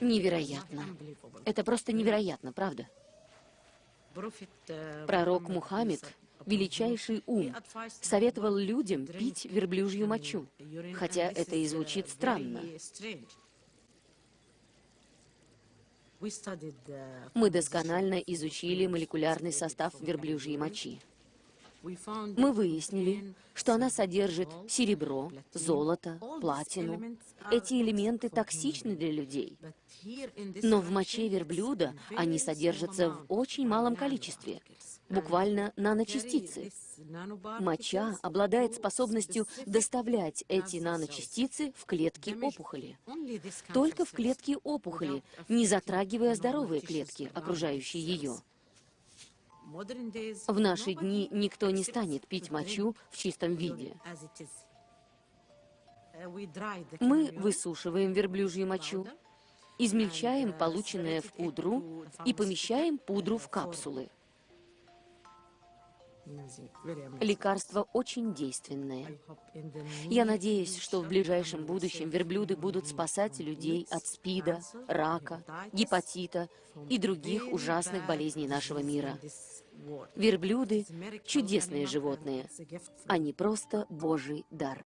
Невероятно. Это просто невероятно, правда? Пророк Мухаммед, величайший ум, советовал людям пить верблюжью мочу, хотя это и звучит странно. Мы досконально изучили молекулярный состав верблюжьей мочи. Мы выяснили, что она содержит серебро, золото, платину. Эти элементы токсичны для людей. Но в моче верблюда они содержатся в очень малом количестве, буквально наночастицы. Моча обладает способностью доставлять эти наночастицы в клетки опухоли. Только в клетки опухоли, не затрагивая здоровые клетки, окружающие ее. В наши дни никто не станет пить мочу в чистом виде. Мы высушиваем верблюжью мочу, измельчаем полученное в пудру и помещаем пудру в капсулы. Лекарство очень действенное. Я надеюсь, что в ближайшем будущем верблюды будут спасать людей от СПИДа, рака, гепатита и других ужасных болезней нашего мира. Верблюды – чудесные животные. Они просто Божий дар.